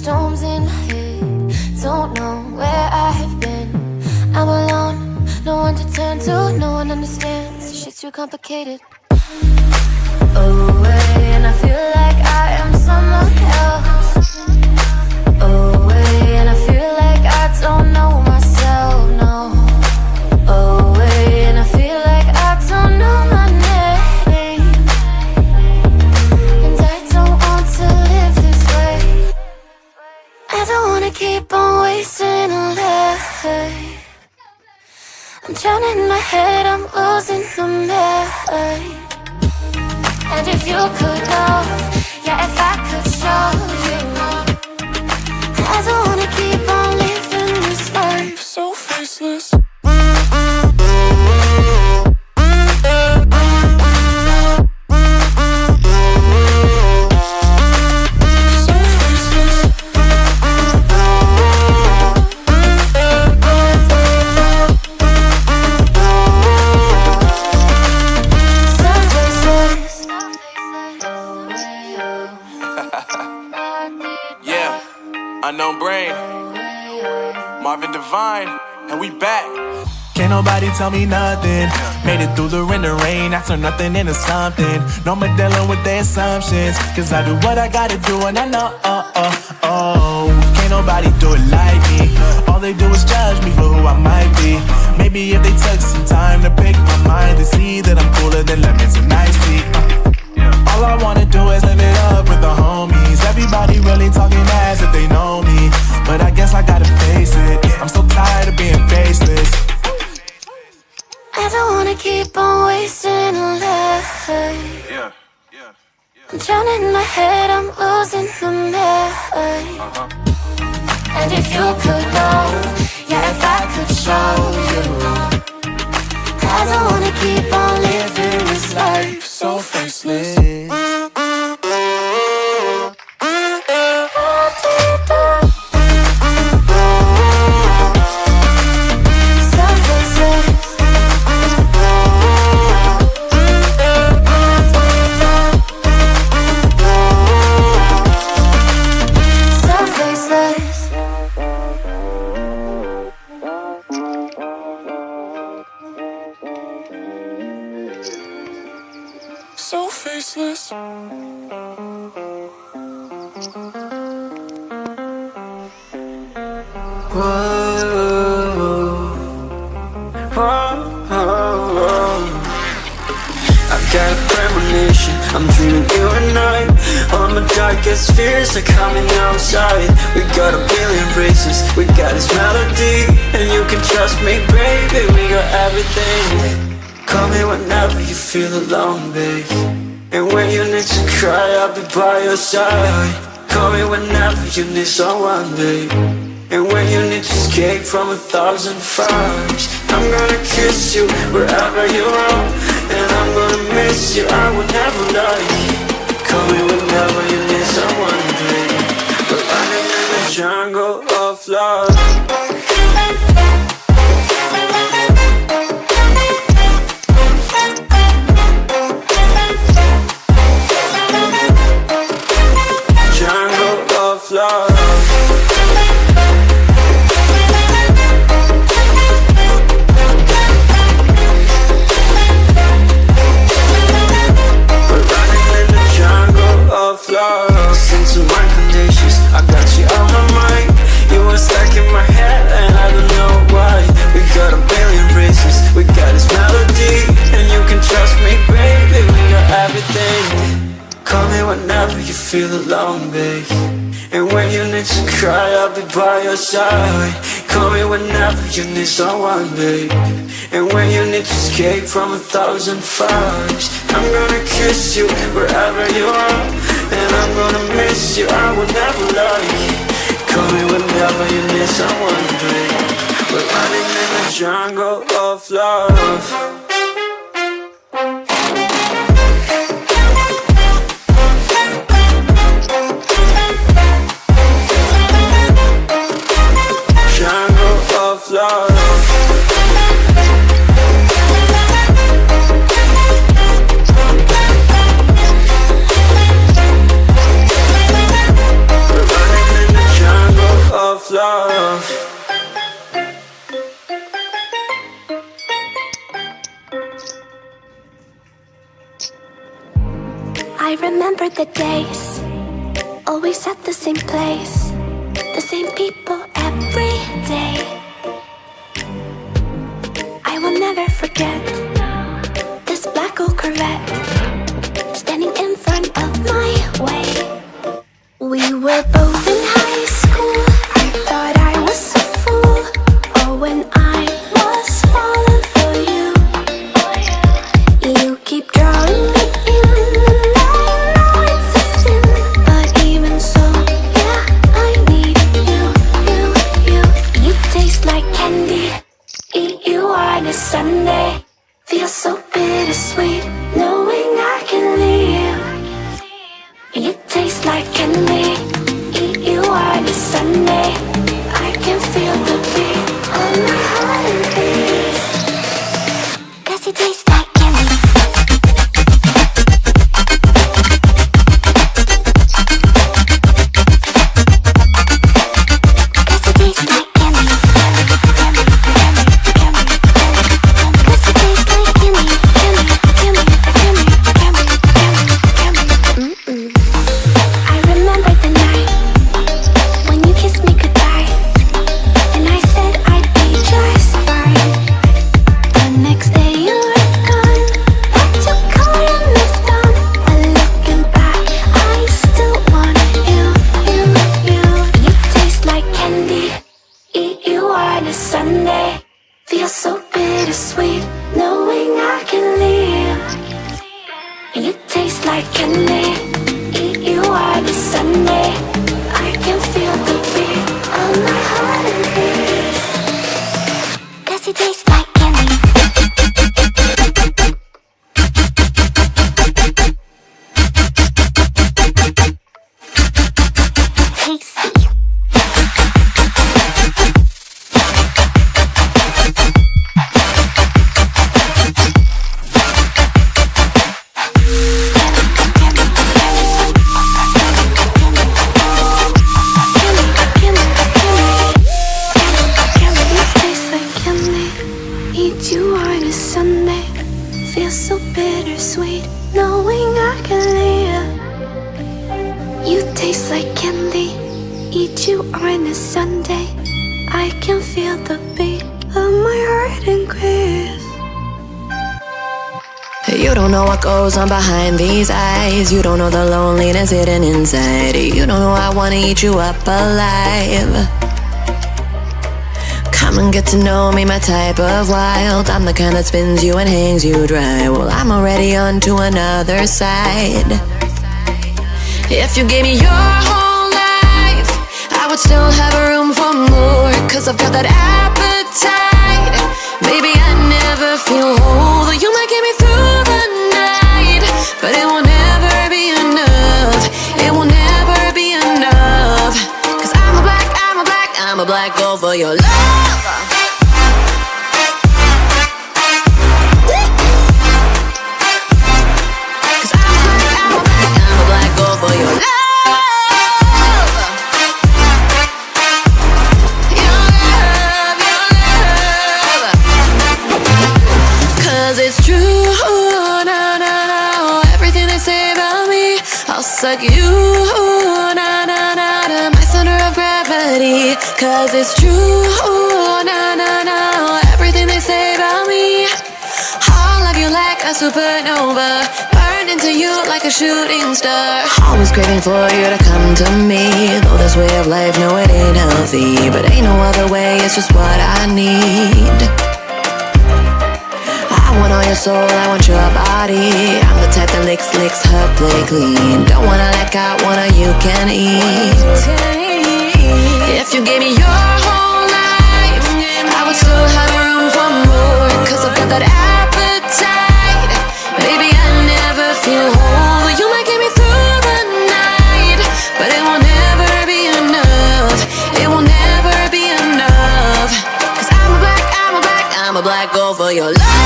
storms in my head. Don't know where I have been. I'm alone, no one to turn to, no one understands. Shit's too complicated. Away, life. I'm drowning my head, I'm losing the mind. And if you could know, yeah, if I could show you, I don't wanna keep on living this life so faceless. Tell me nothing. Made it through the rain and rain. I turn nothing into something. No more dealing with their assumptions. Cause I do what I gotta do and I know, oh, oh, oh. Can't nobody do it like me. All they do is judge me for who I might be. Maybe if they took some time to keep on wasting life. Yeah, yeah. I'm drowning my head, I'm losing the mind. And if you could know, yeah, if I could show you, I don't wanna keep on living this life so faceless. You and I All my darkest fears are coming outside. We got a billion races, we got this melody And you can trust me, baby, we got everything. Call me whenever you feel alone, babe. And when you need to cry, I'll be by your side. Call me whenever you need someone, babe. And when you need to escape from a thousand fires I'm gonna kiss you wherever you are. And I'm gonna miss you, I will never lie Call me whenever you need someone, baby We're running in the jungle you need someone, babe. And when you need to escape from a thousand fires I'm gonna kiss you wherever you are. And I'm gonna miss you, I will never lie. Call me whenever you need someone, babe. We're running in the jungle of love. jungle of love love. I remember the days, always at the same place, the same people every day. I will never forget this black old Corvette can feel the beat of my heart increase. You don't know what goes on behind these eyes. You don't know the loneliness hidden inside. You don't know I wanna eat you up alive. Come and get to know me, my type of wild. I'm the kind that spins you and hangs you dry. Well, I'm already on to another side. If you gave me your would still have room for more. Cause I've got that appetite. Maybe I never feel whole. though You might get me through the night, but it will never be enough. It will never be enough. Cause I'm a black, I'm a black, I'm a black gold for your love. I'll suck you, na na na. To my center of gravity. Cause it's true, na na na. Everything they say about me. I'll love you like a supernova Burn into you like a shooting star Always craving for you to come to me Though this way of life, no it ain't healthy But ain't no other way, it's just what I need want all your soul, I want your body. I'm the type that licks, licks her play clean Don't wanna let go, wanna you can eat. If you gave me your whole life I would still have room for more. Cause I've got that appetite. Baby, I never feel whole. You might get me through the night But it will never be enough. It will never be enough. Cause I'm a black, I'm a black, I'm a black gold for your love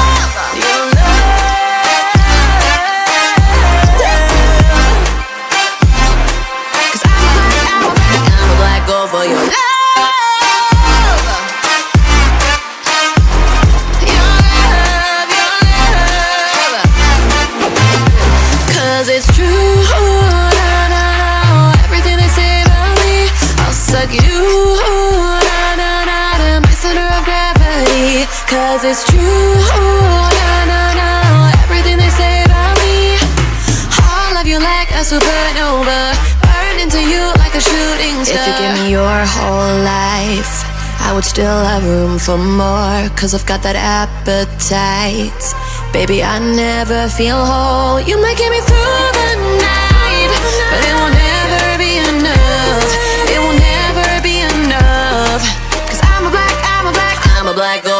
more Cause I've got that appetite. Baby, I never feel whole. You might get me through the night But it will never be enough. It will never be enough Cause I'm a black, I'm a black, I'm a black girl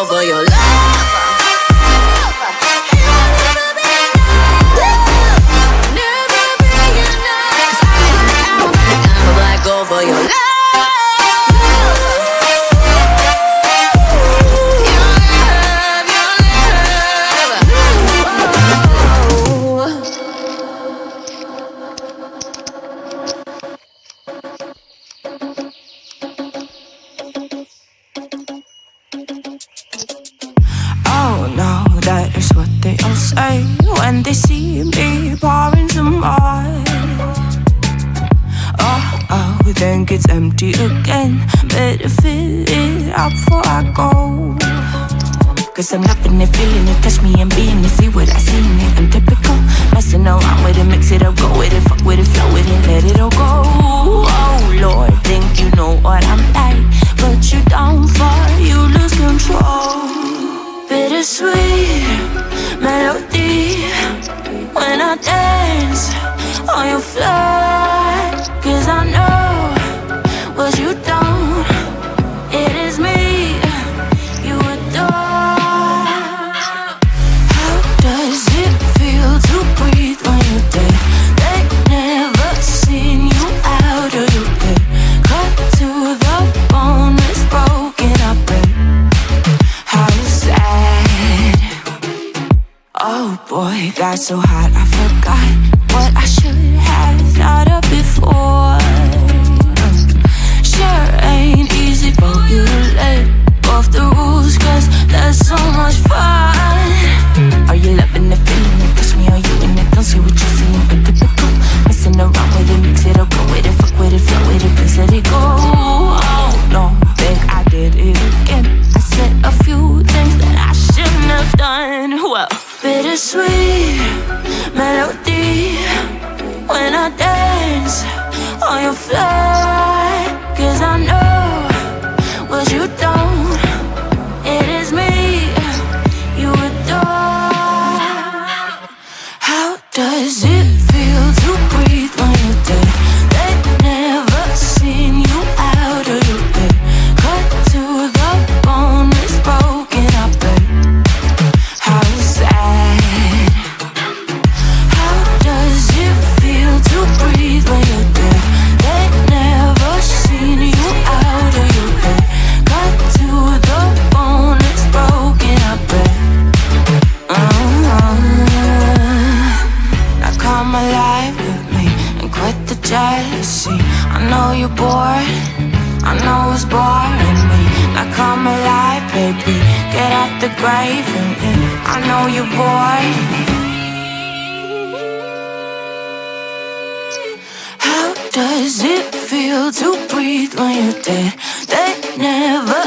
Cause I'm loving it, feeling it, touch me and being it, see what I see in it. I'm typical, messing around with it, mix it up, go with it, fuck with it, flow with it, let it all go. Oh Lord, think you know what I'm like, but you don't fall, you lose control. Bittersweet melody. When I dance on your floor,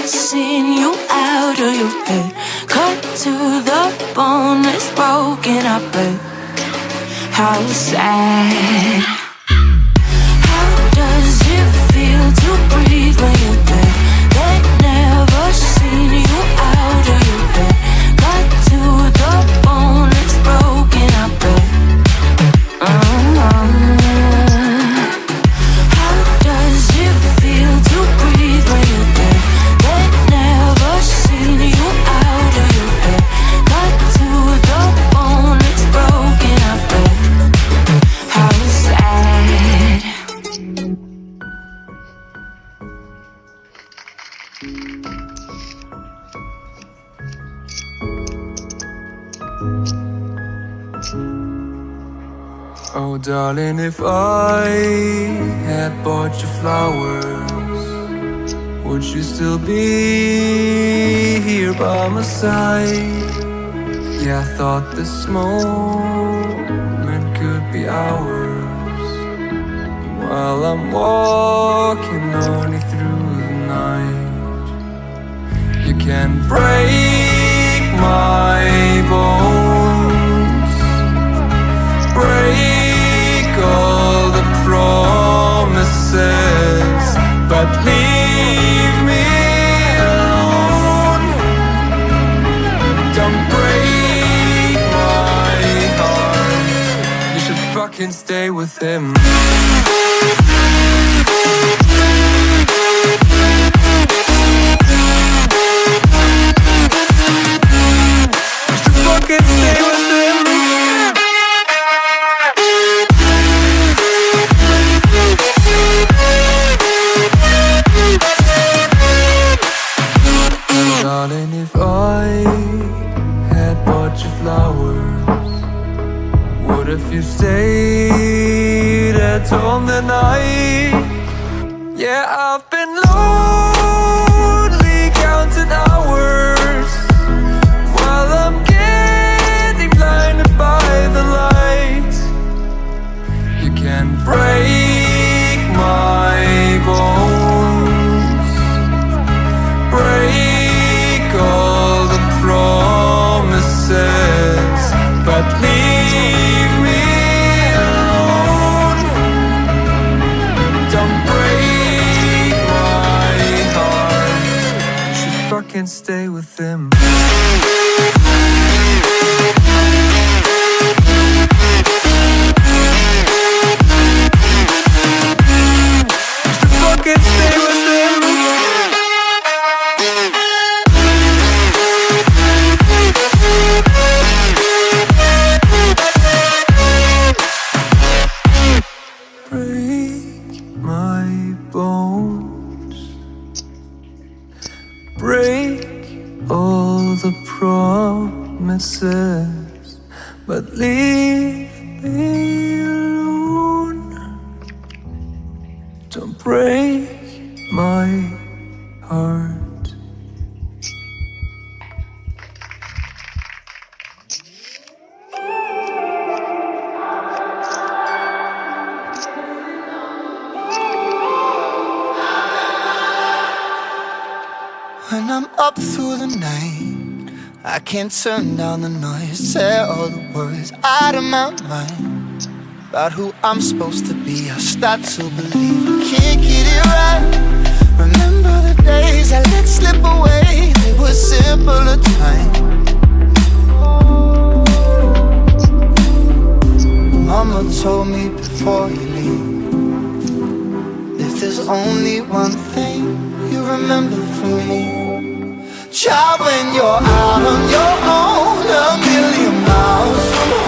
seen you out of your bed. Cut to the bone, it's broken up, how sad darling, if I had bought you flowers, would you still be here by my side? Yeah, I thought this moment could be ours. While I'm walking only through the night, you can break my bones, break but leave me alone. Don't break my heart. You should fucking stay with him. What if you stayed at home the night? Yeah, I've been lonely fucking stay with him. My heart. When I'm up through the night, I can't turn down the noise. Say all the words out of my mind about who I'm supposed to be. I start to believe I can't get it right. Days I let slip away, they were simpler times. Mama told me before you leave If there's only one thing you remember from me. Child, when you're out on your own A million miles from home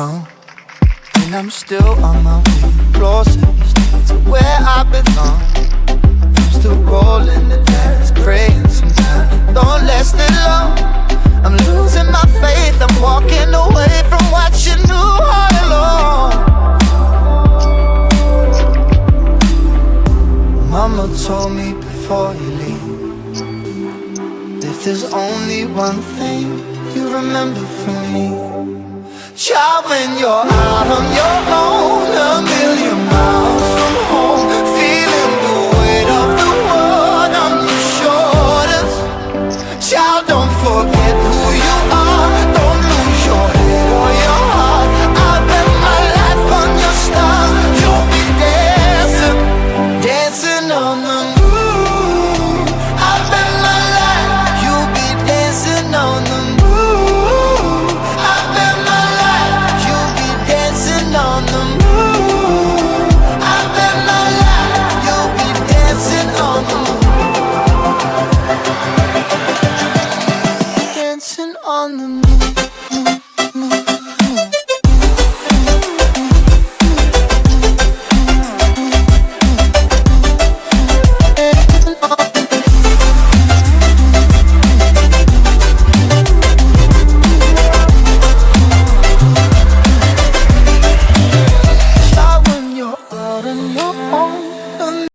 wrong, and I'm still on my way closer to where I belong. I'm still rolling the dice, praying sometimes don't last it long. I'm losing